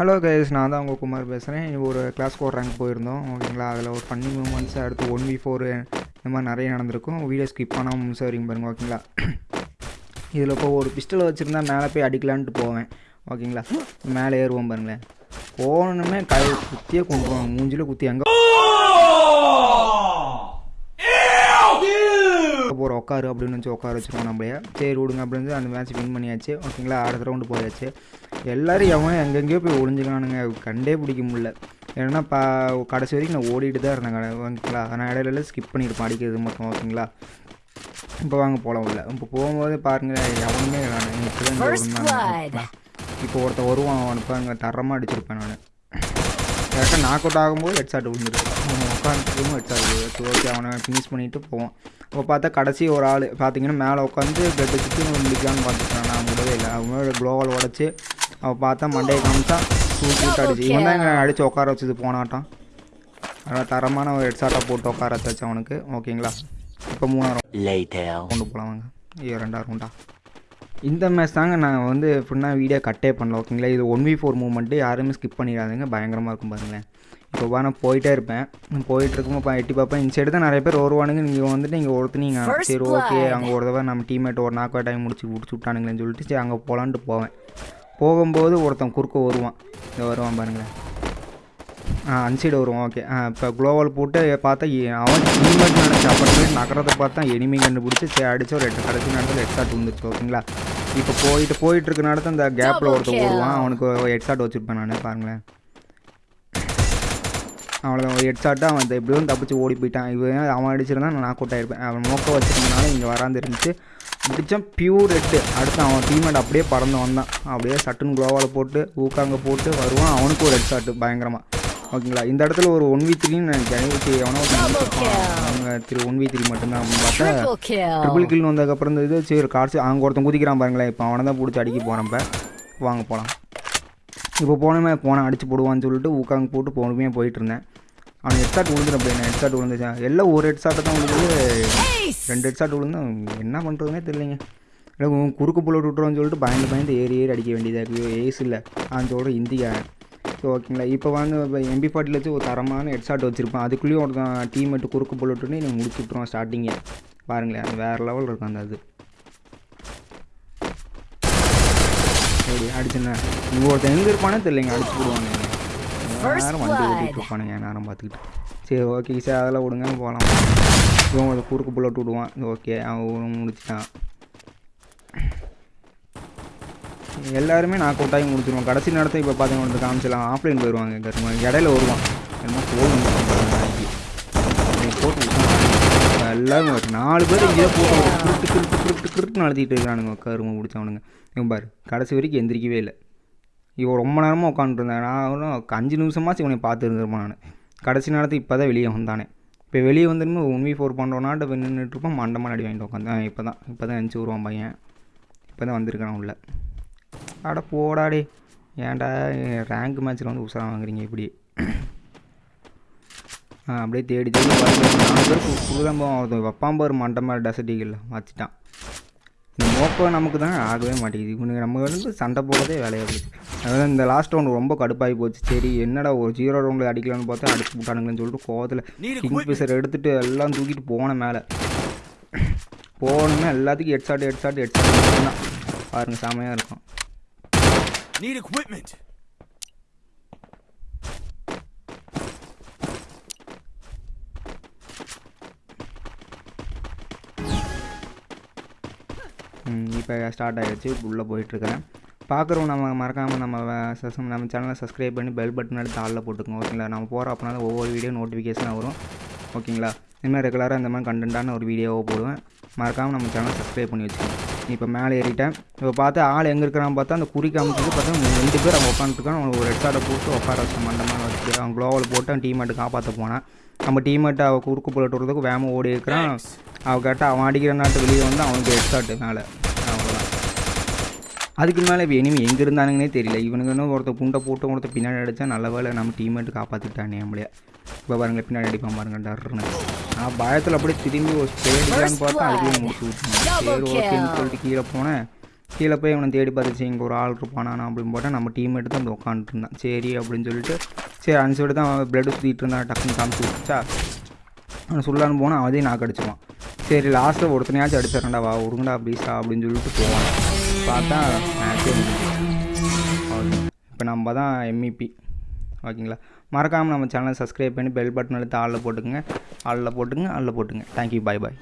Hello guys நான் தான் உங்கள் குமார் பேசுகிறேன் ஒரு கிளாஸ் ஃபோர் ரேங்க் போயிருந்தோம் ஓகேங்களா? அதில் ஒரு ஃபன்னி மூமெண்ட்ஸ் அடுத்து ஒன் வி ஃபோர் இந்த மாதிரி நிறைய நடந்திருக்கும். வீடியோ ஸ்கிப் பண்ணாமல் முடிச்ச வரைக்கும் பாருங்க ஓகேங்களா? இதில் இப்போ ஒரு பிஸ்டல் வச்சுருந்தா மேலே போய் அடிக்கலான்ட்டு போவேன் ஓகேங்களா? மேலே ஏறுவோம் பாருங்களேன். போகணுமே கை குத்தியே கொண்டுருவோம் மூஞ்சில் குத்தி அங்கே போகிற உட்காரு அப்படின்னு வச்சு உட்கார வச்சுருவோம் நம்மளே சரி விடுங்க அப்படின்னு சொல்லி அந்த மேட்ச் வின் பண்ணியாச்சு ஓகேங்களா? அடுத்த ரவுண்டு போயாச்சு. எல்லோரும் எவன் எங்கெங்கேயோ போய் ஒளிஞ்சுக்கானுங்க கண்டே பிடிக்க முடியல. ஏன்னா பா கடைசி வரைக்கும் நான் ஓடிட்டு தான் இருந்தேன் ஓகேங்களா? நான் இடையில ஸ்கிப் பண்ணியிருப்பேன் அடிக்கிறது மட்டும் ஓகேங்களா? இப்போ வாங்க போகலாம் உள்ள. இப்போ போகும்போது பாருங்க எவனுமே blood. இப்போ ஒருத்தன் வருவான் அவனுக்கு அங்கே தரமாக அடிச்சிருப்பேன் நான். கரெக்டாக நாக் அவுட் ஆகும்போது ஹெட் ஷாட் விழுந்துருக்கு அவன் உட்காந்துருக்கும் ஹெட் ஷாட் விழுது ஓகே அவனை ஃபினிஷ் பண்ணிவிட்டு போவான் அப்போ பார்த்தா கடைசி ஒரு ஆள். பார்த்தீங்கன்னா மேலே உட்காந்து பிளட் சுற்றி முடிக்கலான்னு பார்த்துட்டான் நான் முடியவே இல்லை. அவனோட க்ளோவல் உடச்சி அவன் பார்த்தா மண்டையை காமிச்சா தூக்கி விட்டு அடிச்சு இவன் தான் எங்களை அடித்து உட்கார வச்சது போனாட்டான். அதனால் தரமான ஒரு ஹெட் ஷாட்டாக போட்டு உட்கார வச்சு அவனுக்கு. ஓகேங்களா? இப்போ மூணாயிரம். கொண்டு போகலாம் வாங்க ஐயோ ரெண்டாயிரம் உண்டா இந்த மேட்ச் தாங்க நான் வந்து ஃபுல்லாக வீடியோ கட்டே பண்ணல ஓகேங்களா? இது ஒன் வி ஃபோர் மூமெண்ட்டு யாருமே ஸ்கிப் பண்ணிடாதீங்க. பயங்கரமாக இருக்கும் பாருங்களேன். இப்போ நான் போயிட்டே இருப்பேன். நான் போயிட்டு இருக்கும்போது எட்டி பார்ப்பேன். இந்த சைடு தான் நிறைய பேர் வருவானுங்க. நீங்கள் வந்துட்டு நீங்கள் ஒருத்தர் நீங்கள் சரி ஓகே. அங்கே ஒரு தடவை நம்ம டீம்மேட் ஒரு நாக்கு டைம் முடிச்சு முடிச்சு விட்டானுங்களேன்னு சொல்லிட்டு சரி அங்கே போகலான்ட்டு போவேன். போகும்போது ஒருத்தன் குறுக்க வருவான். இந்த வருவான் பாருங்களேன். ஆ அன்சைடு வருவான். ஓகே ஆ இப்போ குளோவல் போட்டு பார்த்தா அவன் டீம்மேட் நினச்சி அப்புறம் நகரத்தை பார்த்தா எனிமி கண்டுபிடிச்சி சரி அடிச்சு ஒரு எட்டு கடைசி நேரத்தில் ஹெட் ஷாட் வந்துச்சு ஓகேங்களா இப்போ போயிட்டு போயிட்டு இருக்க நேரத்தில் அந்த கேப்பில் ஒருத்தன். வருவான். அவனுக்கு ஹெட் ஷாட் வச்சுருப்பேன் நான் பாருங்களேன். அவ்வளோதான் ஒரு ஹெட் ஷாட்டு அவன் எப்படியும் தப்பிச்சு ஓடி போயிட்டான். இவன் அவன் அடிச்சிருந்தா நான் நாக் அவுட் ஆயிருப்பேன். அவன் மோக்க வச்சிருந்தனால இங்கே வராந்து இருந்துச்சு அடித்தான் பியூர் ரெட்டு அடுத்து அவன் டீம்மேட் அப்படியே பறந்து வந்தான். அப்படியே சட்டுன்னு குளோவால் போட்டு ஊக்காங்க போட்டு வருவான். அவனுக்கு ஒரு ஹெட் ஷாட்டு பயங்கரமாக ஓகேங்களா? இந்த இடத்துல ஒரு ஒன் வி த்ரீன்னு ஓகே எவனோ. அவங்க திரு ஒன் வி த்ரீ மட்டும்தான் பார்த்தா. ட்ரிபிள் கில் வந்ததுக்கப்புறம் இந்த இது சரி காட்சி அங்கே ஒருத்தன் குதிக்கிறான் பாருங்களேன். இப்போ அவனை தான் பிடிச்சி அடிக்க போகிறேன் இப்போ. வாங்க போகலாம் இப்போ போனமே போனேன் அடிச்சு போடுவான்னு சொல்லிட்டு ஊக்காங்க போட்டு பொறுமையாக போயிட்டு இருந்தேன். அவன் ஹெட் ஷாட் விழுந்துடும் அப்படின்னு ஹெட் ஷாட் விழுந்துச்சா? எல்லாம் ஒரு ஹெட் ஷாட்டை தான் விழுந்து. ரெண்டு ஹெட் ஷாட் விழுந்து என்ன பண்ணுறதுனே தெரியலைங்க. குறுக்கு புள்ள விட்டுறோன்னு சொல்லிட்டு பயந்து பயந்து ஏறி ஏறி அடிக்க வேண்டியதாக இருக்குது ஏஸ் இல்லை. சொல்கிற இந்திக்காரன் ஸோ ஓகேங்களா இப்போ வந்து எம்பி ஃபார்ட்டியில் வச்சு ஒரு தரமான ஹெட் ஷாட் வச்சுருப்பேன். அதுக்குள்ளேயும் ஒருத்தன் டீம்மேட்டு குறுக்கு புல்லட்டுன்னு நீ முடிச்சு விட்ருவான் ஸ்டார்டிங்கே பாருங்களேன் அது வேறு லெவல் இருக்கும் அந்த அது சரி அடிச்சுண்ணே இங்கே ஒருத்தன் எங்கே இருப்பானே தெரியலைங்க அடிச்சு First நேரம் வண்டி. ஓட்டிகிட்டு இருப்பானுங்க நேரம் பார்த்துக்கிட்டு. சரி ஓகே சார் அதெல்லாம் விடுங்க போகலாம் இவன் ஒரு குறுக்கு புல்லட் விடுவான். ஓகே அவன் முடிச்சிட்டான். எல்லாருமே நான் அவுட் ஆகி முடிச்சிருவான். கடைசி நேரத்தை இப்போ பார்த்தீங்கன்னா வந்து காமிச்சிடலாம் ஆஃப்லைன் போயிடுவாங்க கருமா இடையில வருவான். என்னமோ ஃபோன் போட்டு எல்லாரும் நாலு பேர் இங்கே போட்டு கிருட்டு கிருட்டு கிருட்டு கிருட்டு நடத்திட்டு இருக்கிறானுங்க கருமை பிடிச்சவனுங்க. இவன் பாரு கடைசி வரைக்கும் எந்திரிக்கவே இல்லை. இவன் ரொம்ப நேரமாக உட்காந்துருந்தேன் நான் அஞ்சு நிமிஷமாச்சு இவனை பார்த்துருந்துருப்பான் நான். கடைசி நேரத்துக்கு இப்போ தான் வெளியே வந்தானே. இப்போ வெளியே வந்துருமே ஒன் வி ஃபோர் பண்ணுறோன்னாட்ட போய் நின்றுட்டு மண்டமாக அடி வாங்கிட்டு உட்காந்து இப்போ தான் இப்போ தான் நினச்சி வருவான் பையன். இப்போ தான் வந்திருக்கான் உள்ள. அட போடாடே. ஏன்டா ரேங்க் மேட்ச்சில் வந்து உசாரம் வாங்குறீங்க இப்படி. அப்படியே தேடி தேடி நாலு பேருக்கு புதுதம்பம் ஒருத்தன் வப்பாம்பார் மண்டமாக டசட்டிகள் வச்சுட்டான். இந்த மோக்கம் நமக்கு தான் ஆகவே மாட்டேங்குது. இவனுக்கு நம்ம வந்து சண்டை போடுறதே வேலையாக போச்சு. அதாவது இந்த லாஸ்ட் ரவுண்ட் ரொம்ப கடுப்பாகி போச்சு. சரி என்னடா ஒரு ஜீரோ ரவுண்டில் அடிக்கலாம்னு பார்த்தா அடிச்சு விட்டானுங்கன்னு சொல்லிட்டு கோவத்தில் கிங் பிசர் எடுத்துட்டு எல்லாம் தூக்கிட்டு போன மேலே. போகணுமே எல்லாத்துக்கும் head shot head shot head shot தான் பாருங்க செமையாக இருக்கும் இப்போ ஸ்டார்ட் ஆகிடுச்சு உள்ளே போயிட்டுருக்கிறேன். பார்க்குறவங்க நம்ம மறக்காமல் நம்ம நம்ம சேனலை சப்ஸ்கிரைப் பண்ணி பெல் பட்டன் எடுத்து ஆளில் போட்டுக்கோங்க ஓகேங்களா நம்ம போகிற அப்படின்னா ஒவ்வொரு வீடியோ நோட்டிஃபிகேஷனாக வரும் ஓகேங்களா இனிமேல் ரெகுலராக இந்த மாதிரி கண்டென்ட்டான ஒரு வீடியோவை போடுவேன். மறக்காமல் நம்ம சேனலை சப்ஸ்கிரைப் பண்ணி வச்சுக்கோங்க. இப்போ மேலே ஏறிட்டேன். இப்போ பார்த்தா ஆள் எங்கே இருக்கிறான்னு பார்த்தா அந்த குறி காமிச்சது பார்த்தா ரெண்டு பேர் அவங்க உட்காந்துருக்கான் ஒரு ரெட் போட்டு உட்கார வச்சு மண்டமாக வச்சுட்டு அவன் க்ளோவல் போட்டு அவன் டீம்மேட்டு காப்பாற்ற போனான் நம்ம டீம்மேட்டு அவள் குறுக்கு விடுறதுக்கு வேகமாக ஓடி இருக்கிறான். அவள் கேட்டால் அவன் அடிக்கிற நாட்டு வெளியே வந்து அவனுக்கு ஷாட்டு மேலே. அதுக்கு மேலே இப்போ இனிமே எங்கே இருந்தானுங்கன்னே தெரியல. இவனுங்க இன்னும் ஒருத்தர் குண்டை போட்டு ஒருத்தர் பின்னாடி அடித்தா நல்ல வேலை நம்ம டீம்மேட்டு காப்பாற்றிட்டானே நம்மளைய. இப்போ பாருங்க பின்னாடி அடிப்பான் பாருங்க டர்னு நான் பயத்தில் அப்படியே திரும்பி ஒரு ஸ்டே அடிக்கலான்னு பார்த்தா அதுக்குள்ளே முடிச்சு விட்டுருந்தேன் சரி ஓகேன்னு. சொல்லிட்டு கீழே போனேன். கீழே போய் இவனை தேடி பார்த்துச்சு. இங்கே ஒரு ஆள் இருப்பானா அப்படின்னு போட்டால் நம்ம டீம்மேட்டு தான் உட்காந்துட்டு இருந்தான். சரி அப்படின்னு சொல்லிட்டு சரி அந்த சைடு தான் பிளட் சுற்றிட்டு இருந்தான். டக்குன்னு காமிச்சு விட்டுச்சா அவனை சொல்லான்னு போனால் அவதையும் நாக்கு அடிச்சுவான் சரி லாஸ்ட்டில் ஒருத்தனையாச்சும் அடிச்சிடறேன்டா வா உருங்கடா ப்ளீஸா அப்படின்னு சொல்லிட்டு போவான். பார்த்தா மேட்சே முடிஞ்சு இப்போ நம்ம தான் எம்இபி ஓகேங்களா? மறக்காமல் நம்ம சேனலை சப்ஸ்கிரைப் பண்ணி பெல் பட்டன் எடுத்து ஆளில் போட்டுக்கோங்க. ஆளில் போட்டுங்க ஆளில் போட்டுங்க தேங்க்யூ பாய் பாய்